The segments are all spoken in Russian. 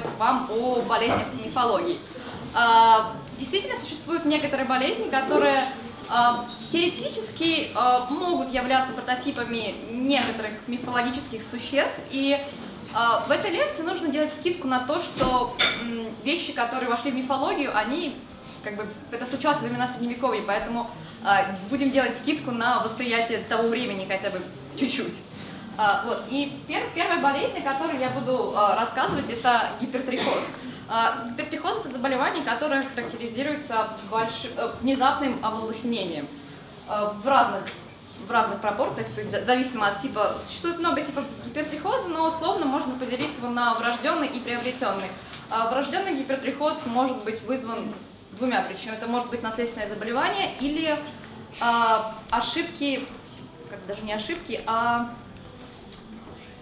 рассказывать вам о болезнях мифологии. А, действительно, существуют некоторые болезни, которые а, теоретически а, могут являться прототипами некоторых мифологических существ, и в этой лекции нужно делать скидку на то, что вещи, которые вошли в мифологию, они, как бы, это случалось во времена Средневековья, поэтому будем делать скидку на восприятие того времени хотя бы чуть-чуть. Вот. И первая болезнь, о которой я буду рассказывать, это гипертрихоз. А, гипертрихоз – это заболевание, которое характеризуется больш... Э, внезапным оволоснением в разных, в разных пропорциях, то есть зависимо от типа. Существует много типов гипертрихоза, но условно можно поделить его на врожденный и приобретенный. А, врожденный гипертрихоз может быть вызван двумя причинами. Это может быть наследственное заболевание или а, ошибки, как даже не ошибки, а,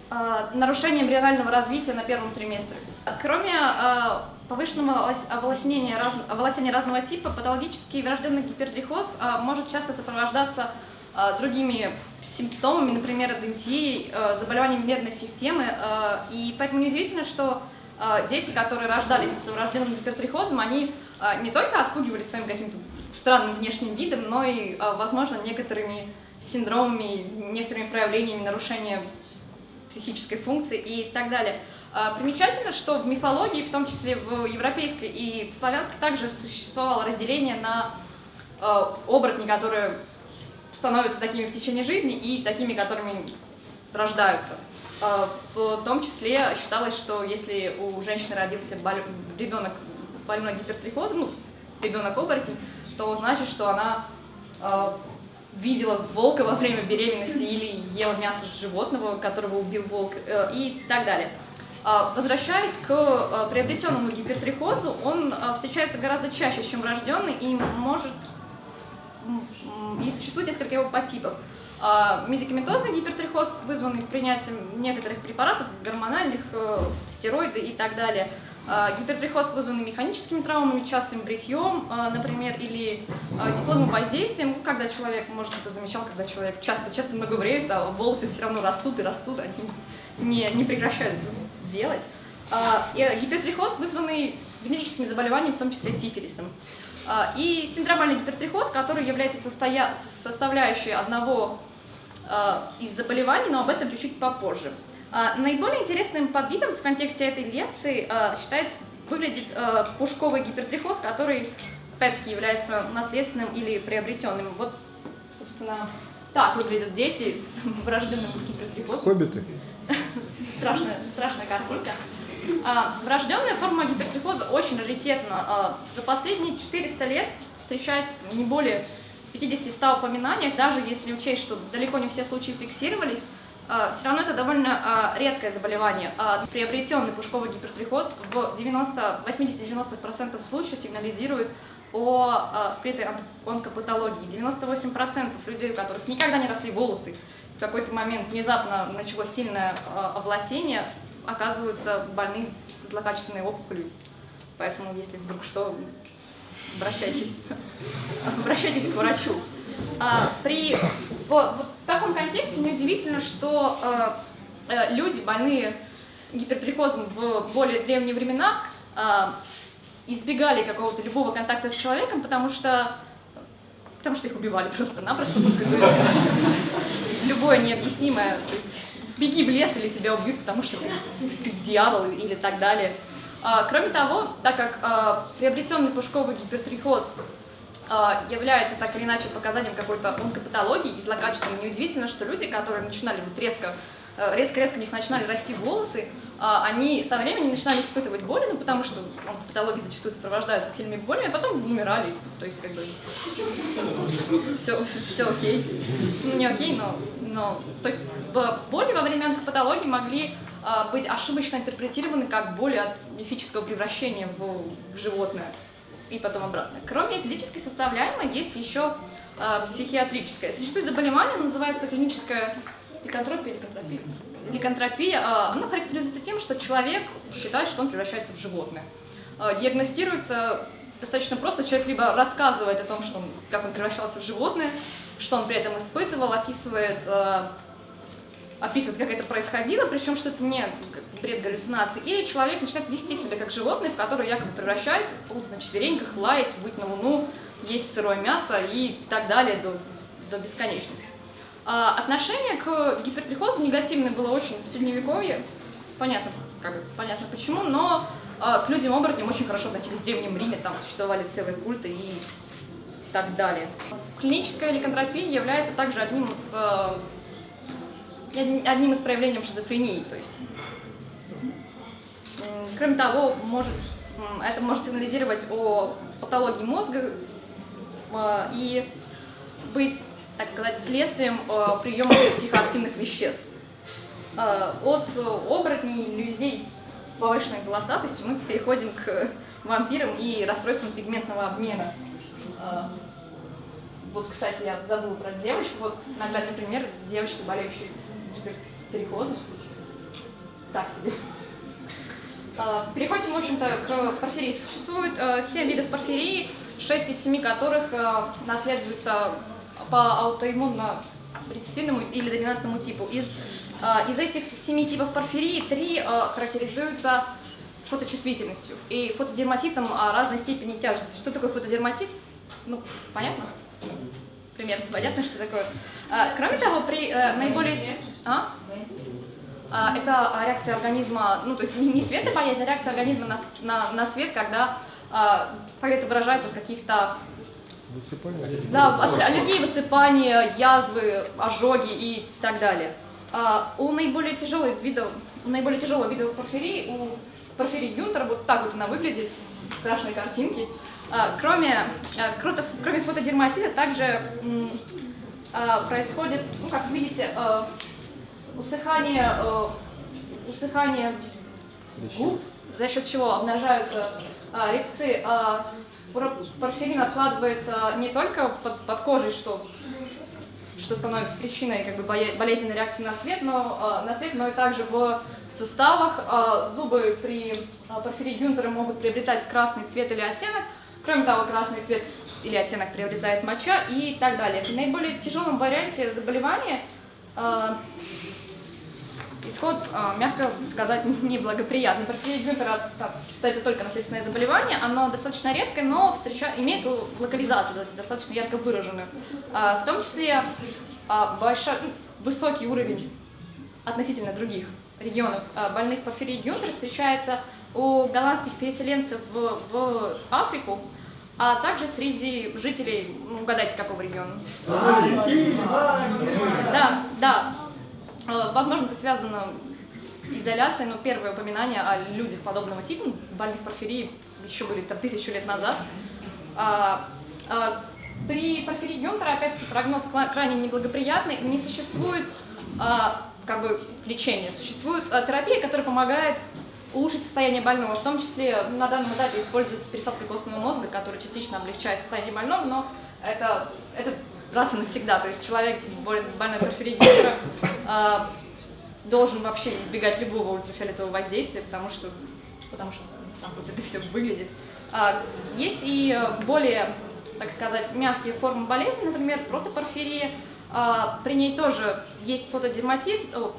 а нарушение эмбрионального развития на первом триместре. Кроме э, повышенного оволосения, раз, оволосения разного типа, патологический врожденный гипертрихоз э, может часто сопровождаться э, другими симптомами, например, эдентией, э, заболеваниями нервной системы. Э, и поэтому неудивительно, что э, дети, которые рождались с врожденным гипертрихозом, они э, не только отпугивали своим каким-то странным внешним видом, но и, э, возможно, некоторыми синдромами, некоторыми проявлениями нарушения психической функции и так далее. А, примечательно, что в мифологии, в том числе в европейской и в славянской, также существовало разделение на а, оборотни, которые становятся такими в течение жизни, и такими, которыми рождаются. А, в том числе считалось, что если у женщины родился ребенок больной гипертрихозом, ну, ребенок оборотень, то значит, что она видела волка во время беременности или ела мясо животного, которого убил волк э, и так далее. А, возвращаясь к а, приобретенному гипертрихозу, он а, встречается гораздо чаще, чем врожденный, и может и существует несколько его подтипов. Медикаментозный гипертрихоз, вызванный принятием некоторых препаратов, гормональных, э, стероиды и так далее. Гипертрихоз, вызванный механическими травмами, частым бритьем, например, или тепловым воздействием, когда человек, может, это замечал, когда человек часто-часто много бреется, а волосы все равно растут и растут, они не, не прекращают делать. А, гипертрихоз, вызванный венерическими заболеваниями, в том числе сифилисом. А, и синдромальный гипертрихоз, который является состоя... составляющей одного а, из заболеваний, но об этом чуть-чуть попозже. Наиболее интересным подвидом в контексте этой лекции считает, выглядит пушковый гипертрихоз, который, опять-таки, является наследственным или приобретенным. Вот, собственно, так выглядят дети с врожденным гипертрихозом. Хоббиты страшная, страшная картинка. А, врожденная форма гипертрихоза очень раритетна. А, за последние 400 лет встречается не более 50-100 упоминаниях, даже если учесть, что далеко не все случаи фиксировались, а, все равно это довольно а, редкое заболевание. А, приобретенный пушковый гипертрихоз в 80-90% случаев сигнализирует о а, скрытой онкопатологии. 98% людей, у которых никогда не росли волосы, в какой-то момент внезапно началось сильное а, овласение, оказываются больны злокачественной опухолью. Поэтому, если вдруг что, обращайтесь, обращайтесь к врачу. А, при вот, вот таком контексте неудивительно, что а, а, люди, больные гипертрихозом в более древние времена, а, избегали какого-то любого контакта с человеком, потому что, потому что их убивали просто-напросто любое необъяснимое, то есть беги в лес или тебя убьют, потому что ты, дьявол или так далее. А, кроме того, так как а, приобретенный пушковый гипертрихоз является так или иначе показанием какой-то онкопатологии и злокачественной, неудивительно, что люди, которые начинали вот резко резко-резко у них начинали расти волосы, они со временем начинали испытывать боли, ну, потому что онкопатологии зачастую сопровождаются сильными болями, а потом умирали. То есть, как бы, все, все окей. Ну, не окей, но но, то есть боли во время онкопатологии могли а, быть ошибочно интерпретированы как боли от мифического превращения в животное и потом обратно. Кроме физической составляемой, есть еще а, психиатрическая. Существует заболевание, называется клиническая ликантропия, ликантропия. Ликантропия, а, она характеризуется тем, что человек считает, что он превращается в животное. А, диагностируется достаточно просто. Человек либо рассказывает о том, что он, как он превращался в животное, что он при этом испытывал, описывает э, описывает, как это происходило, причем что это не бред галлюцинации, или человек начинает вести себя как животное, в которое якобы превращается, ползать на четвереньках, лаять, быть на луну, есть сырое мясо и так далее до, до бесконечности. А отношение к гипертрихозу негативное было очень в средневековье, понятно, как бы, понятно почему, но а, к людям-оборотням очень хорошо относились в Древнем Риме, там существовали целые культы и так далее. Клиническая ликантропия является также одним из, а, одним из проявлений шизофрении, то есть, кроме того, может, это может сигнализировать о патологии мозга а, и быть, так сказать, следствием приема психоактивных веществ. От оборотней людей с повышенной голосатостью мы переходим к вампирам и расстройствам пигментного обмена. Вот, кстати, я забыла про девочку. Вот наглядный пример девочки, болеющей гипертрихозом. Так себе. А, переходим, в общем-то, к порфирии. Существует 7 а, видов порфирии, 6 из 7 которых наследуются по аутоиммунно рецессивному или доминантному типу. Из а, из этих семи типов порфирии три а, характеризуются фоточувствительностью и фотодерматитом разной степени тяжести. Что такое фотодерматит? Ну, понятно? Примерно понятно, что такое. А, кроме того, при э, наиболее... А? Это реакция организма, ну то есть не свет боязнь, а реакция организма на, на, на свет, когда, это выражается в каких-то Высыпание? Да, аллергии, высыпания, язвы, ожоги и так далее. А, у наиболее тяжелых видов, у наиболее тяжелого вида порфирии, у порфирии Гюнтера, вот так вот она выглядит, страшные картинки. А, кроме, а, кроме фотодерматита также а, происходит, ну как видите, а, усыхание, а, усыхание губ, за счет чего обнажаются а, резцы. А, порфирин откладывается не только под, под кожей, что что становится причиной как бы, болезненной реакции на свет, но, э, на свет, но и также в суставах. Э, зубы при э, порфирии Гюнтера могут приобретать красный цвет или оттенок. Кроме того, красный цвет или оттенок приобретает моча и так далее. В наиболее тяжелом варианте заболевания исход, а, мягко сказать, неблагоприятный. Порфирия Гюнтера это только наследственное заболевание, оно достаточно редкое, но встреча, имеет локализацию достаточно ярко выраженную. А, в том числе а, большой, высокий уровень относительно других регионов больных порфирией Гюнтера встречается у голландских переселенцев в, в Африку, а также среди жителей, ну, угадайте, какого региона? Да, да, возможно, это связано изоляцией, но первое упоминание о людях подобного типа, больных порфирии, еще были там тысячу лет назад. А, а, при порфирии Гюнтера, опять-таки, прогноз крайне неблагоприятный, не существует а, как бы лечения, существует терапия, которая помогает улучшить состояние больного. В том числе на данном этапе используется пересадка костного мозга, которая частично облегчает состояние больного, но это, это раз и навсегда. То есть человек, больной порфирией э, должен вообще избегать любого ультрафиолетового воздействия, потому что, потому что там вот это все выглядит. А, есть и более, так сказать, мягкие формы болезни, например, протопорфирия. А, при ней тоже есть фотодерматит, о,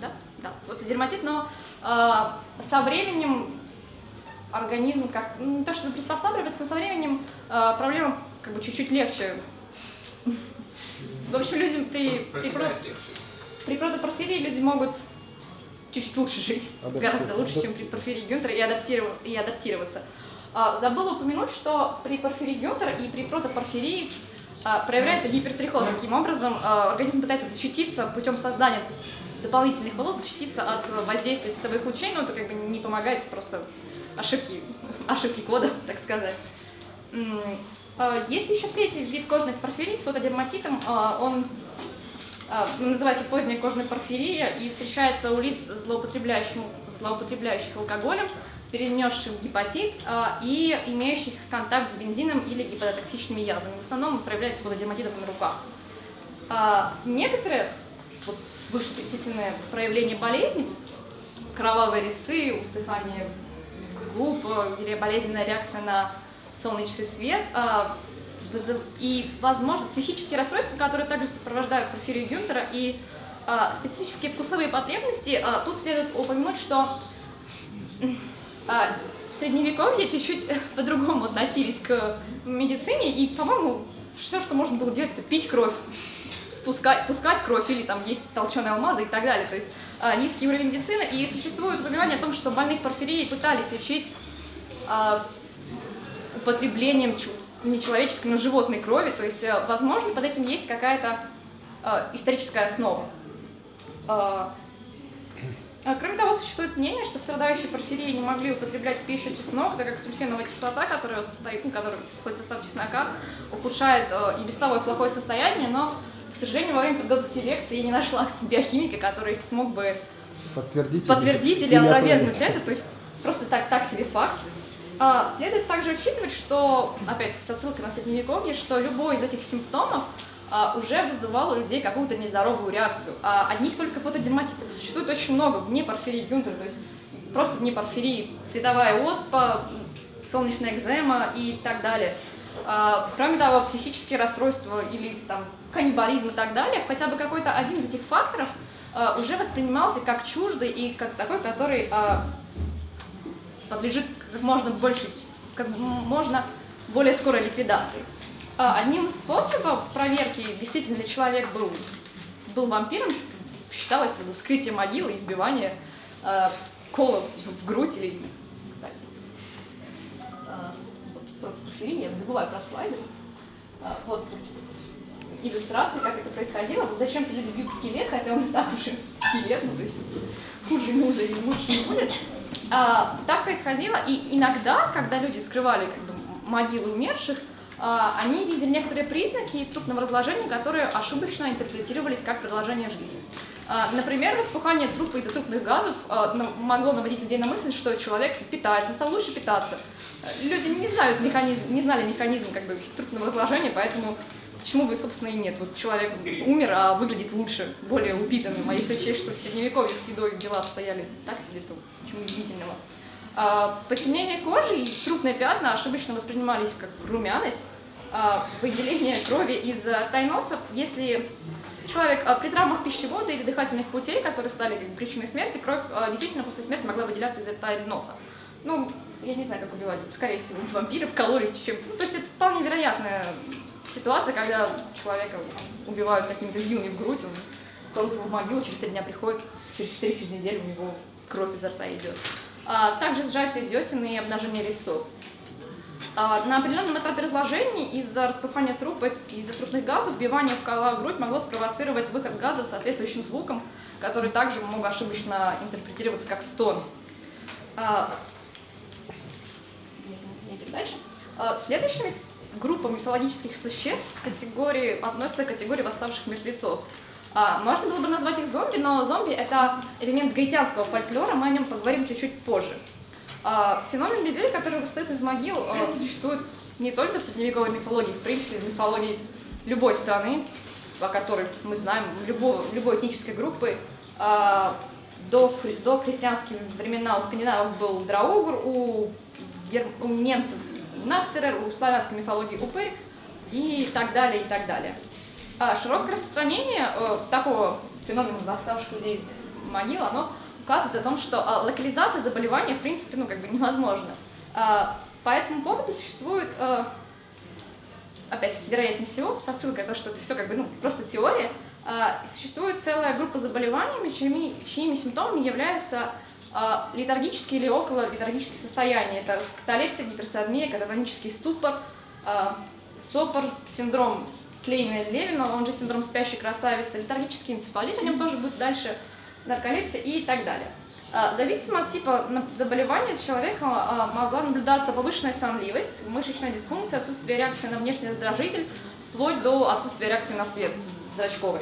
да, да, фотодерматит, но а, со временем организм как ну, не то чтобы приспосабливается, но со временем а, проблема как бы чуть-чуть легче в общем, людям при, при, про, при протопорфирии люди могут чуть-чуть лучше жить, гораздо лучше, чем при порфирии Гюнтера и, адаптиров, и адаптироваться. А, забыла упомянуть, что при порфирии Гюнтера и при протопорфирии а, проявляется гипертрихоз. Таким образом, а, организм пытается защититься путем создания дополнительных волос, защититься от воздействия световых лучей, но это как бы не помогает, просто ошибки, ошибки кода, так сказать. А, есть еще третий вид кожных порфирий с фотодерматитом. А, он называется поздняя кожная порфирия и встречается у лиц, злоупотребляющих, алкоголем, перенесших гепатит и имеющих контакт с бензином или гепатотоксичными язвами. В основном проявляется фотодерматитом на руках. Некоторые вот, вышеперечисленные проявления болезни, кровавые резцы, усыхание губ или болезненная реакция на солнечный свет, а, и, возможно, психические расстройства, которые также сопровождают порфирию Гюнтера, и а, специфические вкусовые потребности, а, тут следует упомянуть, что а, в средневековье чуть-чуть по-другому относились к медицине, и, по-моему, все, что можно было делать, это пить кровь, спускать, пускать кровь или там есть толченые алмазы и так далее. То есть а, низкий уровень медицины, и существует упоминание о том, что больных порфирией пытались лечить а, употреблением не человеческой, но животной крови, то есть, э, возможно, под этим есть какая-то э, историческая основа. Э, кроме того, существует мнение, что страдающие порфирией не могли употреблять в пищу чеснок, так как сульфеновая кислота, которая состоит, ну, которая входит в состав чеснока, ухудшает э, и без того плохое состояние, но, к сожалению, во время подготовки лекции я не нашла биохимика, который смог бы подтвердить, подтвердить или, или опровергнуть это, то есть просто так, так себе факт. А, следует также учитывать, что, опять с отсылкой на средневековье, что любой из этих симптомов а, уже вызывал у людей какую-то нездоровую реакцию. А одних только фотодерматитов существует очень много вне порфирии Гюнтера, то есть просто вне порфирии световая оспа, солнечная экзема и так далее. А, кроме того, психические расстройства или там каннибализм и так далее, хотя бы какой-то один из этих факторов уже воспринимался как чуждый и как такой, который подлежит как можно больше, как можно более скорой ликвидации. А, одним из способов проверки, действительно ли человек был, был вампиром, считалось вскрытие могилы и вбивание э, кола в грудь или, кстати, э, про я забываю про слайды. Э, вот иллюстрации, как это происходило. Вот зачем-то люди бьют скелет, хотя он и так уже скелет, ну то есть хуже ему уже лучше не будет. А, так происходило, и иногда, когда люди скрывали как бы, могилы умерших, а, они видели некоторые признаки трупного разложения, которые ошибочно интерпретировались как продолжение жизни. А, например, распухание трупа из-за трупных газов а, могло наводить людей на мысль, что человек питается, стал лучше питаться. Люди не знают механизм, не знали механизм как бы, трупного разложения, поэтому Почему бы, собственно, и нет? Вот человек умер, а выглядит лучше, более упитанным. А если учесть, что в Средневековье с едой дела обстояли так себе, то почему удивительного? А, потемнение кожи и трупные пятна ошибочно воспринимались как румяность, а, выделение крови из рта и носа, если человек а, при травмах пищевода или дыхательных путей, которые стали причиной смерти, кровь а, действительно после смерти могла выделяться из рта или носа. Ну, я не знаю, как убивать, скорее всего, вампиров, калорий, чем... Ну, то есть это вполне вероятная ситуация, когда человека убивают какими-то вилами в грудь, он кладут в могилу, через три дня приходит, через четыре через неделю у него кровь изо рта идет. А, также сжатие десен и обнажение резцов. А, на определенном этапе разложения из-за распыхания трупа, из-за трупных газов, вбивание в кола грудь могло спровоцировать выход газа соответствующим звуком, который также мог ошибочно интерпретироваться как стон. А, дальше. А, следующими группа мифологических существ категории, относится к категории восставших мертвецов. А, можно было бы назвать их зомби, но зомби — это элемент гаитянского фольклора, мы о нем поговорим чуть-чуть позже. А, феномен людей, которые восстают из могил, а, существует не только в средневековой мифологии, в принципе, в мифологии любой страны, о которой мы знаем, любой, любой этнической группы. А, до, до христианских времена у скандинавов был драугр, у, у немцев Нахцерер, у славянской мифологии упырь и так далее, и так далее. А широкое распространение э, такого феномена восставших людей из могил, оно указывает о том, что э, локализация заболевания, в принципе, ну, как бы невозможна. Э, по этому поводу существует, э, опять-таки, вероятнее всего, с отсылкой то, что это все как бы, ну, просто теория, э, существует целая группа заболеваний, чьими, чьими симптомами является а, летаргические или около летаргические состояния. Это каталепсия, гиперсодмия, кататонический ступор, а, сопор, синдром Клейна-Левина, он же синдром спящей красавицы, летаргический энцефалит, о нем тоже будет дальше, нарколепсия и так далее. А, зависимо от типа заболевания у человека могла наблюдаться повышенная сонливость, мышечная дисфункция, отсутствие реакции на внешний раздражитель, вплоть до отсутствия реакции на свет зрачковой.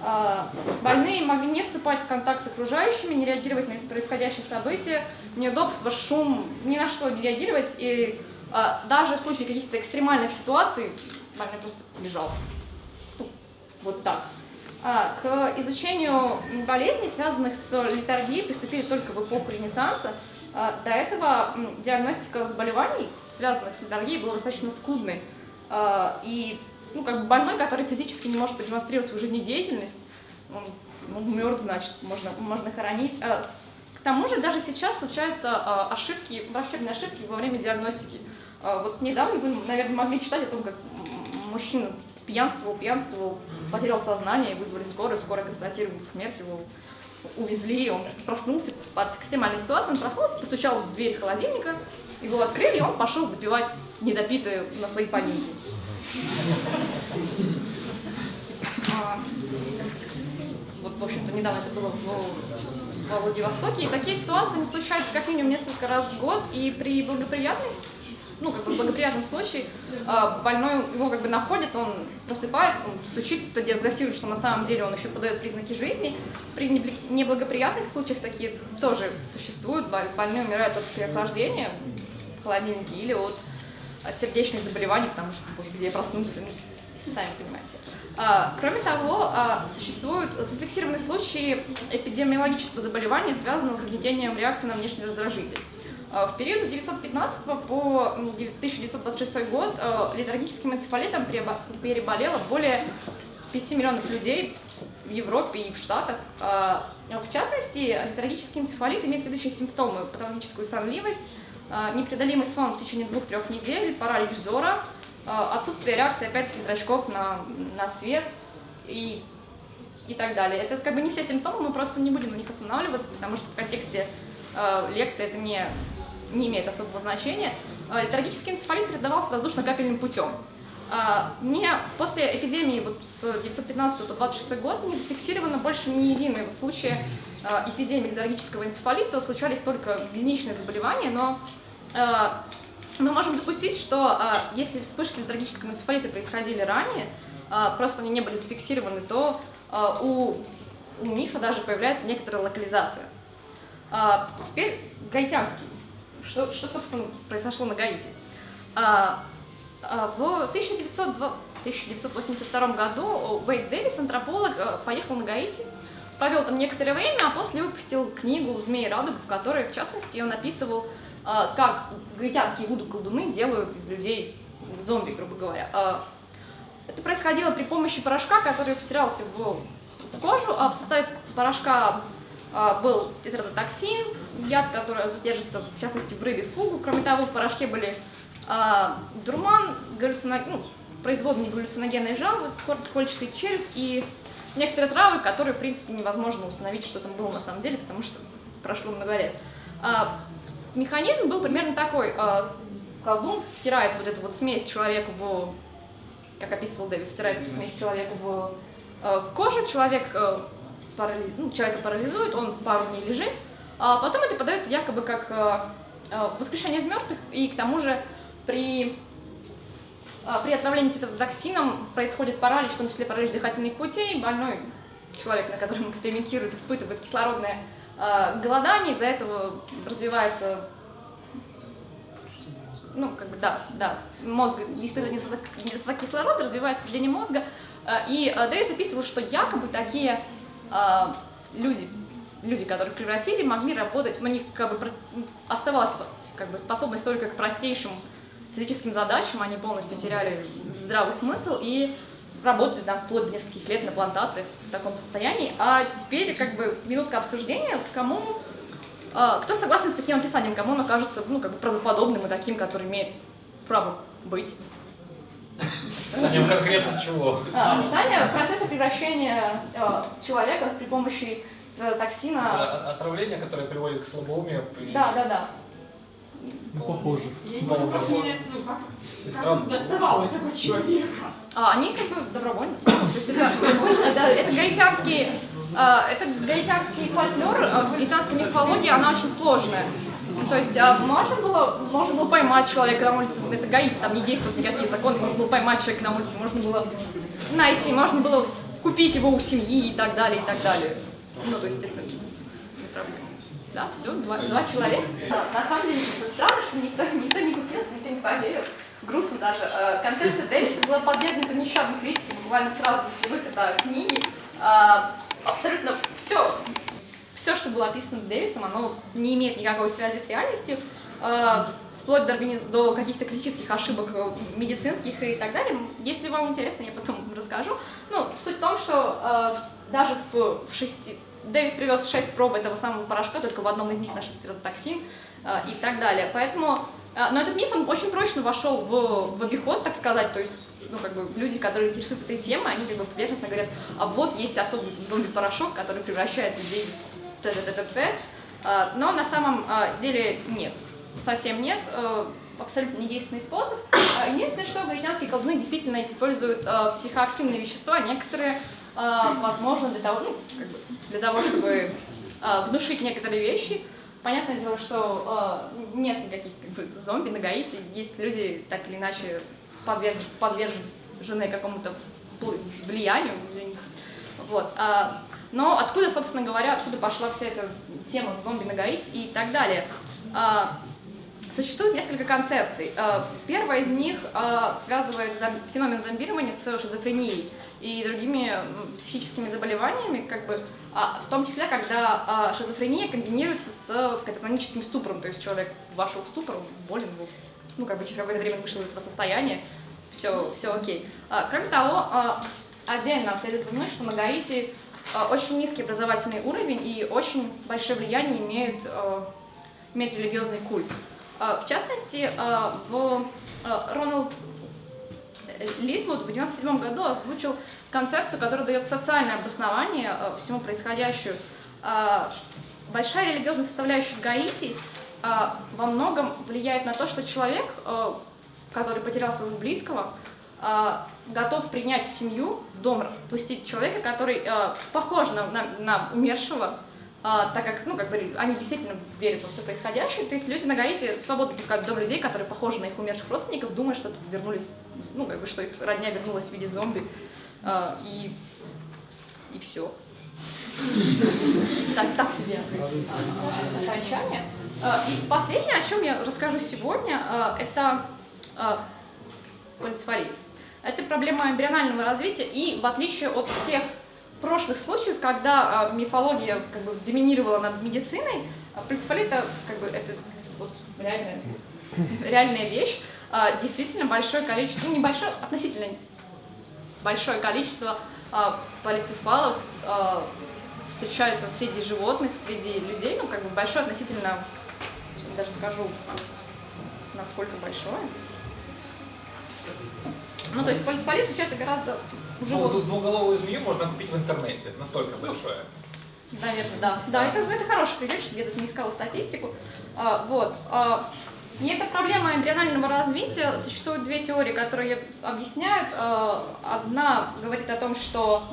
А, больные могли не вступать в контакт с окружающими, не реагировать на происходящие события, неудобства, шум, ни на что не реагировать. И а, даже в случае каких-то экстремальных ситуаций больной просто лежал. Ну, вот так. А, к изучению болезней, связанных с литургией, приступили только в эпоху Ренессанса. До этого диагностика заболеваний, связанных с литургией, была достаточно скудной. И ну, как бы больной, который физически не может продемонстрировать свою жизнедеятельность, он ну, мертв, значит, можно, можно хоронить. А, с, к тому же даже сейчас случаются а, ошибки, врачебные ошибки во время диагностики. А, вот недавно вы, наверное, могли читать о том, как мужчина пьянствовал, пьянствовал, потерял сознание, вызвали скорую, скорая констатировала смерть, его увезли, он проснулся под экстремальной ситуацией, он проснулся, постучал в дверь холодильника, его открыли, и он пошел допивать недопитые на свои поминки. А, вот, в общем-то, недавно это было в, Владивостоке, и такие ситуации не случаются как минимум несколько раз в год, и при благоприятности ну, как бы в благоприятном случае а, больной его как бы находит, он просыпается, он стучит, диагностирует, что на самом деле он еще подает признаки жизни. При неблагоприятных случаях такие тоже существуют, больные умирают от переохлаждения в холодильнике или от сердечных заболеваний, потому что, где я проснулся, ну, сами понимаете. А, кроме того, существуют зафиксированные случаи эпидемиологического заболевания, связанного с угнетением реакции на внешний раздражитель. Э, в период с 915 по 1926 год э, литургическим энцефалитом переболело более 5 миллионов людей в Европе и в Штатах. Э, в частности, литургический энцефалит имеет следующие симптомы. Патологическую сонливость, непреодолимый сон в течение двух-трех недель, паралич взора, отсутствие реакции, опять-таки, зрачков на, на свет и, и так далее. Это как бы не все симптомы, мы просто не будем на них останавливаться, потому что в контексте лекции это не не имеет особого значения, а, летаргический энцефалит передавался воздушно-капельным путем. А, не, после эпидемии вот с 1915 по 26 год не зафиксировано больше ни единого случая а, эпидемии летаргического энцефалита, случались только единичные заболевания, но мы можем допустить, что если вспышки летаргического энцефалита происходили ранее, просто они не были зафиксированы, то у, у мифа даже появляется некоторая локализация. Теперь гаитянский что, что собственно, произошло на Гаити? А, в 1900, 1982 году Уэйд Дэвис, антрополог, э, поехал на Гаити, провел там некоторое время, а после выпустил книгу «Змеи радуга», в которой, в частности, он описывал, а, как гаитянские вуду-колдуны делают из людей зомби, грубо говоря. А, это происходило при помощи порошка, который втирался в, кожу, а в составе порошка был тетродотоксин, яд, который задержится, в частности, в рыбе фугу. Кроме того, в порошке были дурман, галлюциног... ну, производные галлюциногенные жабы, кольчатый червь и некоторые травы, которые, в принципе, невозможно установить, что там было на самом деле, потому что прошло много лет. А, механизм был примерно такой. А, колдун втирает вот эту вот смесь человека в, как описывал Дэвид, втирает эту смесь человека в а, кожу, человек а, парализ... ну, человека парализует, он пару дней лежит, а потом это подается якобы как воскрешение из мертвых, и к тому же при, э, при отравлении токсином происходит паралич, в том числе паралич дыхательных путей, больной человек, на котором экспериментируют, испытывает кислородное голодание, из-за этого развивается ну, как бы, да, да, мозг испытывает недостаток, кислорода, развивается скажение мозга, и Дэвис описывал, что якобы такие люди, люди, которых превратили, могли работать, у них как бы оставалась как бы способность только к простейшим физическим задачам, они полностью теряли здравый смысл и работали там вплоть до нескольких лет на плантациях в таком состоянии. А теперь как бы минутка обсуждения, кому, э, кто согласен с таким описанием, кому он окажется ну, как бы правдоподобным и таким, который имеет право быть. Описанием конкретно чего? А, описание процесса превращения э, человека при помощи э, токсина. Отравление, которое приводит к слабоумию. Да, да, да. Ну, похоже. Я не понимаю, как, ну, как, как доставал этого человека? А, они как бы добровольно. То есть это, это, это гаитянский, э, это гаитянский фольклор, э, гаитянская мифология, она очень сложная. То есть а, можно было, можно было поймать человека на улице, это Гаити, там не действуют никакие законы, можно было поймать человека на улице, можно было найти, можно было купить его у семьи и так далее, и так далее. Ну, то есть это не проблема. Да, все, два, два человека. На самом деле, странно, что никто, никто не купился, никто не поверил. Грустно даже. А, концепция Дэвиса была подвергнута нещадной критике буквально сразу после выхода книги. А, абсолютно все все, что было описано Дэвисом, оно не имеет никакой связи с реальностью. Э, вплоть до, до каких-то критических ошибок э, медицинских и так далее. Если вам интересно, я потом расскажу. Ну, суть в том, что э, даже в шести... Дэвис привез шесть проб этого самого порошка, только в одном из них нашли токсин э, и так далее. Поэтому... Э, но этот миф, он очень прочно вошел в, в обиход, так сказать, то есть ну, как бы, люди, которые интересуются этой темой, они как бы поверхностно говорят, а вот есть особый зомби-порошок, который превращает людей в т.д. т.т. А, но на самом деле нет, совсем нет, э, абсолютно недейственный способ. Единственное, что гаитянские колдуны действительно используют психоактивные вещества, некоторые, возможно, для того, ну, как бы, для того чтобы внушить некоторые вещи. Понятное дело, что нет никаких как бы, зомби на Гаити, есть люди, так или иначе, подвержены, подвержены какому-то влиянию, извините. Вот. Но откуда, собственно говоря, откуда пошла вся эта тема с зомби на Гаити и так далее? А, существует несколько концепций. А, первая из них а, связывает феномен зомбирования с шизофренией и другими психическими заболеваниями, как бы, в том числе, когда шизофрения комбинируется с кататоническим ступором, то есть человек вошел в ступор, болен был, ну, как бы через какое-то время вышел из этого состояния, все, все окей. Кроме того, отдельно следует упомянуть, что на Гаити Э, очень низкий образовательный уровень и очень большое влияние имеет, э, имеет религиозный культ. Э, в частности, в Роналд Литвуд в 1997 году озвучил концепцию, которая дает социальное обоснование всему происходящему. Большая религиозная составляющая Гаити во многом влияет на то, что человек, который потерял своего близкого, готов принять в семью, в дом пустить человека, который э, похож на, на, на умершего, э, так как, ну, как бы, они действительно верят во все происходящее. То есть люди на Гаити свободно пускают в дом людей, которые похожи на их умерших родственников, думая, что вернулись, ну, как бы, что их родня вернулась в виде зомби. Э, и, и все. Так, так себе окончание. И последнее, о чем я расскажу сегодня, это полицифалия. Это проблема эмбрионального развития, и в отличие от всех прошлых случаев, когда а, мифология как бы доминировала над медициной, а, это как бы это вот реальная, реальная вещь. А, действительно большое количество, ну небольшое, относительно большое количество а, полицефалов а, встречается среди животных, среди людей, ну как бы большое относительно, даже скажу, насколько большое. Ну, то есть полицполит встречается гораздо уже... Ну, тут двуголовую змею можно купить в интернете, настолько большое. Наверное, да. Да, это, это хороший пример, что я тут не искала статистику. А, вот. А, и это проблема эмбрионального развития. Существуют две теории, которые объясняют. А, одна говорит о том, что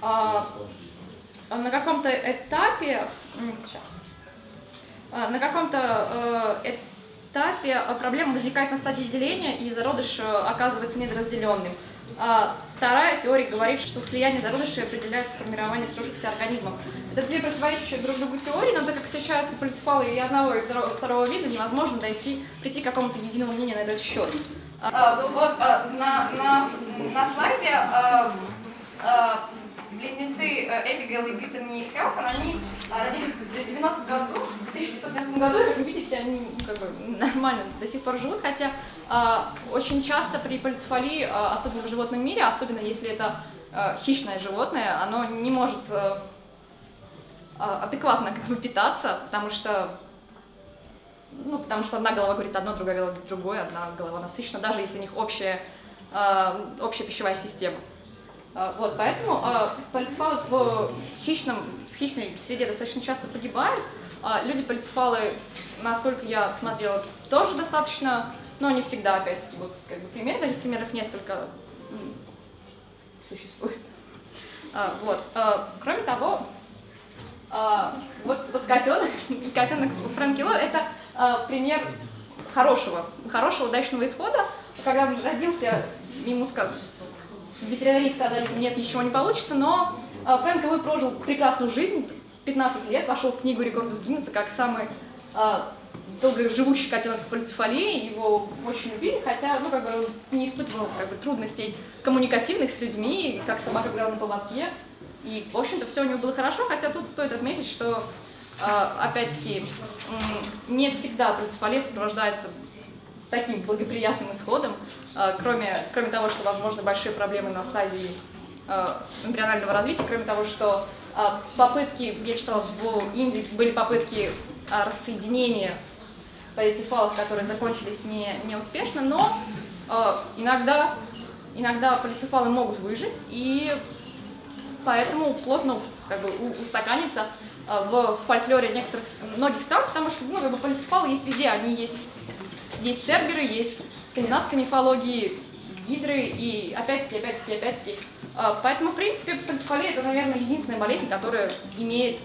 а, на каком-то этапе... Сейчас. А, на каком-то а, этапе э, проблема возникает на стадии деления, и зародыш э, оказывается недоразделенным. А вторая теория говорит, что слияние зародышей определяет формирование сложившихся организмов. Это две противоречащие друг другу теории, но так как встречаются полицефалы и одного, и второго вида, невозможно дойти, прийти к какому-то единому мнению на этот счет. А, ну вот а, на, на, на слайде а, а, близнецы э, Эбигейл и Бриттани Хелсон, они а, родились в 90 году, в 1990 году, как видите, они ну, как бы, нормально до сих пор живут, хотя а, очень часто при полицефалии, а, особенно в животном мире, особенно если это а, хищное животное, оно не может а, адекватно как бы, питаться, потому что ну, потому что одна голова говорит одно, другая голова говорит другое, одна голова насыщена, даже если у них общая, э, общая пищевая система. Э, вот, поэтому э, полицефалы в, хищном, в хищной среде достаточно часто погибают. Э, люди полицефалы, насколько я смотрела, тоже достаточно, но не всегда, опять-таки, вот как бы примеры, таких примеров несколько существует. Э, вот. Э, кроме того, вот, вот котенок, котенок Фрэнки Ло, это пример хорошего, хорошего удачного исхода. Когда он родился, ему сказали, ветеринарии сказали, нет, ничего не получится, но Фрэнк Луи прожил прекрасную жизнь, 15 лет, вошел в книгу рекордов Гиннесса как самый э, долгоживущий котенок с полицефалией, его очень любили, хотя, ну, как бы, не испытывал, как бы, трудностей коммуникативных с людьми, как собака играла на поводке, и, в общем-то, все у него было хорошо, хотя тут стоит отметить, что, э, опять-таки, не всегда полицефалия сопровождается таким благоприятным исходом, кроме, кроме того, что возможны большие проблемы на стадии эмбрионального развития, кроме того, что э, попытки, я читала в Индии, были попытки э, рассоединения полицефалов, которые закончились не, неуспешно, но э, иногда, иногда полицефалы могут выжить, и поэтому плотно как бы, у- устаканиться э, в фольклоре некоторых, многих стран, потому что ну, как бы, полицефалы есть везде, они есть, есть церберы, есть в скандинавской мифологии гидры, и опять-таки, опять-таки, опять-таки. Э, Поэтому, в принципе, полицефалия это, наверное, единственная болезнь, которая имеет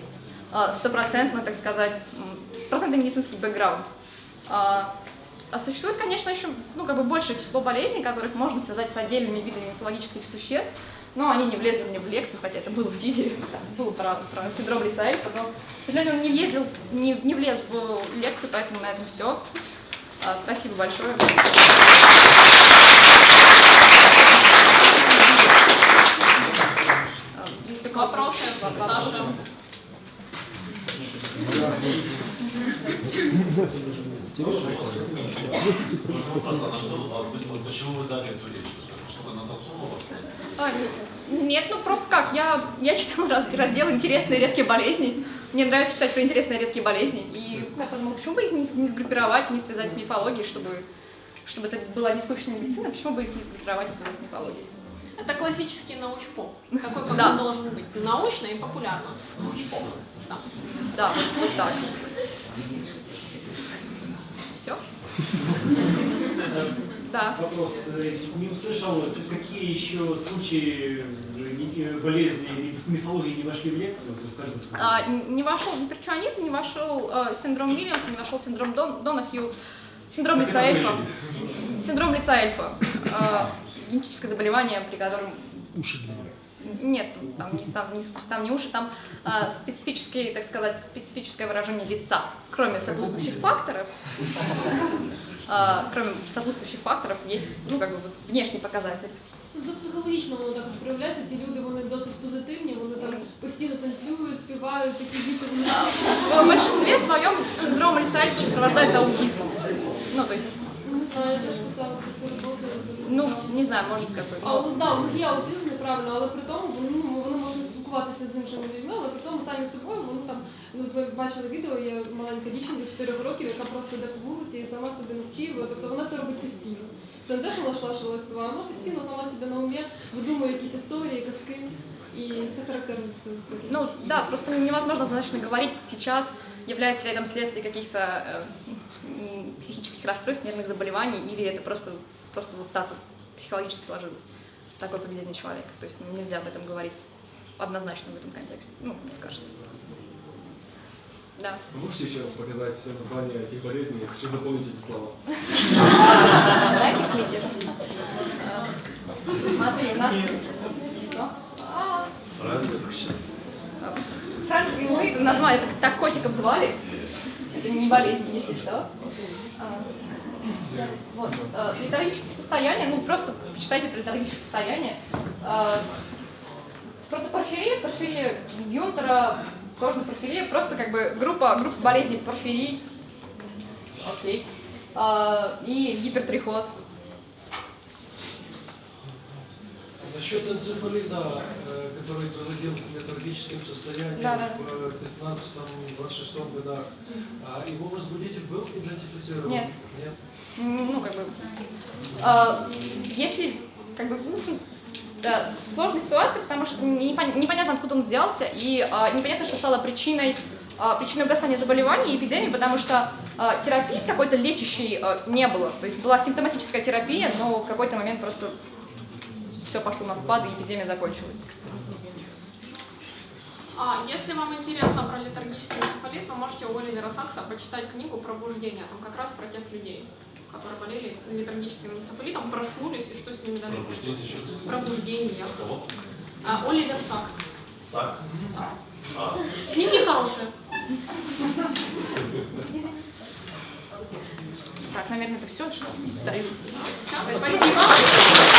э, стопроцентно, так сказать, стопроцентный медицинский бэкграунд. А, а существует, конечно, еще ну, как бы большее число болезней, которых можно связать с отдельными видами мифологических существ, но они не влезли мне в лекцию, хотя это было в ТИЗе, там было про, про синдром Лисаэльфа, но, к сожалению, он не, въездил, не, не влез в лекцию, поэтому на этом все. спасибо большое. Вопросы? Саша? Почему вы дали эту речь? Что-то натолкнуло вас? Нет, ну просто как, я, я читала раз- раздел «Интересные редкие болезни». Мне нравится читать про интересные редкие болезни. И я подумала, почему бы их не, не сгруппировать не связать с мифологией, чтобы, чтобы это была не скучная медицина, почему бы их не сгруппировать и связать с мифологией? Это классический научпоп. Такой, как Да. он должен быть. Научно и популярно. Да. Да, вот, вот так. Все? Да. Вопрос. э, Не услышал, какие еще случаи э, э, болезни в мифологии не вошли в лекцию? А, не вошел имперчуанизм, не вошел э, синдром Вильямса, не вошел синдром Дон, Донахью, синдром лица эльфа. Синдром лица эльфа. Э, генетическое заболевание, при котором... Уши Нет, там не, там, не, там не уши, там э, специфические, так сказать, специфическое выражение лица, кроме сопутствующих факторов. э, кроме сопутствующих факторов есть, ну, как бы, вот внешний показатель. Ну, це психологічно воно також проявляється. Ці люди вони досить позитивні, вони там постійно танцюють, співають, такі діти вони. В большинстве своем синдром лица эльфа сопровождается аутизмом. Ну, то есть, Не знаю, я теж писала про цю роботу. ну, не знаю, может, какой. А от, да, у них є аутизм неправильно, але при тому вони, ну, вони можуть спілкуватися з іншими людьми, але при тому самі собою вони там, ну ви бачили відео, є маленька дівчинка 4 років, яка просто йде по вулиці і сама собі наспівує, тобто вона це робить постійно. Це не те, що вона шла шла співала, вона постійно сама собі на умі видумує якісь історії, казки, і це характерно. Ну, да, просто невозможно однозначно говорить сейчас, является ли это следствие каких-то э, психических расстройств, нервных заболеваний, или это просто, просто вот так вот психологически сложилось, такое поведение человека. То есть нельзя об этом говорить однозначно в этом контексте, ну, мне кажется. Да. Вы можете еще раз показать все названия этих болезней? Я хочу запомнить эти слова. Смотри, у нас... А, Сейчас. Название, это так котиков звали. Это не болезнь, если что. А, Вот. э, Летаргическое состояние, ну просто почитайте про летаргическое состояние. А, Протопорфирия, порфирия Гюнтера, кожная порфирия, просто как бы группа, группа болезней порфирий. Окей. А, И гипертрихоз. Насчет энцефалита, э, который проводил в летаргическом состоянии Да, да. в 15-26 годах, а его возбудитель был идентифицирован? Нет. Нет? ну, как бы, а, если, как бы, ну, да, сложная ситуация, потому что непон- непонятно, откуда он взялся, и а, непонятно, что стало причиной, а, причиной угасания заболеваний и эпидемии, потому что а, терапии какой-то лечащей а, не было. То есть была симптоматическая терапия, но в какой-то момент просто все пошло на спад, и эпидемия закончилась. А если вам интересно про летаргический энцефалит, вы можете у Оливера Сакса почитать книгу «Пробуждение». Там как раз про тех людей, которые болели летаргическим энцефалитом, проснулись и что с ними дальше Пробуждение. Пробуждение. А, Оливер Сакс. Сакс. Сакс. А, Книги хорошие. Так, наверное, это все, что стою. Спасибо.